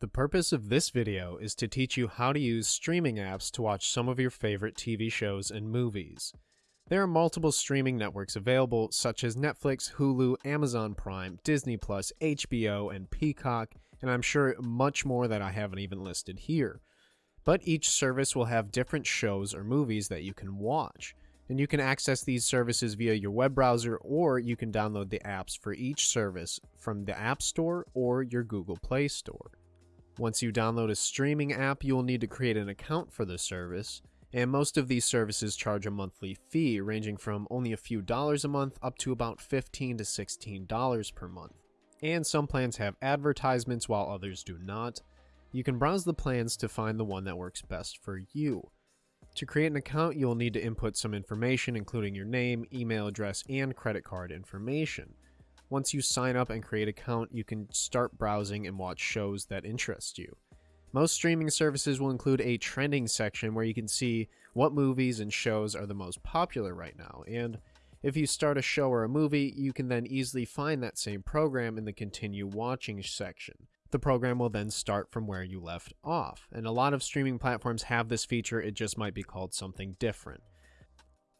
The purpose of this video is to teach you how to use streaming apps to watch some of your favorite TV shows and movies. There are multiple streaming networks available, such as Netflix, Hulu, Amazon Prime, Disney HBO, and Peacock, and I'm sure much more that I haven't even listed here. But each service will have different shows or movies that you can watch, and you can access these services via your web browser or you can download the apps for each service from the App Store or your Google Play Store. Once you download a streaming app, you will need to create an account for the service, and most of these services charge a monthly fee ranging from only a few dollars a month up to about 15 to $16 per month. And some plans have advertisements while others do not. You can browse the plans to find the one that works best for you. To create an account, you will need to input some information including your name, email address, and credit card information. Once you sign up and create an account, you can start browsing and watch shows that interest you. Most streaming services will include a trending section where you can see what movies and shows are the most popular right now, and if you start a show or a movie, you can then easily find that same program in the continue watching section. The program will then start from where you left off, and a lot of streaming platforms have this feature, it just might be called something different.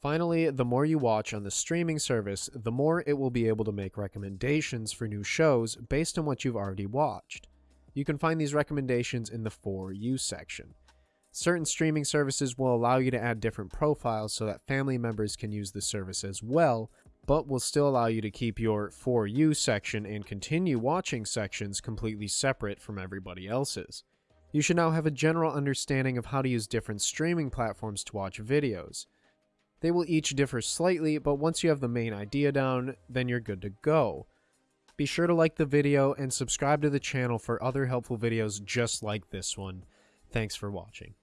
Finally, the more you watch on the streaming service, the more it will be able to make recommendations for new shows based on what you've already watched. You can find these recommendations in the For You section. Certain streaming services will allow you to add different profiles so that family members can use the service as well, but will still allow you to keep your For You section and continue watching sections completely separate from everybody else's. You should now have a general understanding of how to use different streaming platforms to watch videos. They will each differ slightly, but once you have the main idea down, then you're good to go. Be sure to like the video and subscribe to the channel for other helpful videos just like this one. Thanks for watching.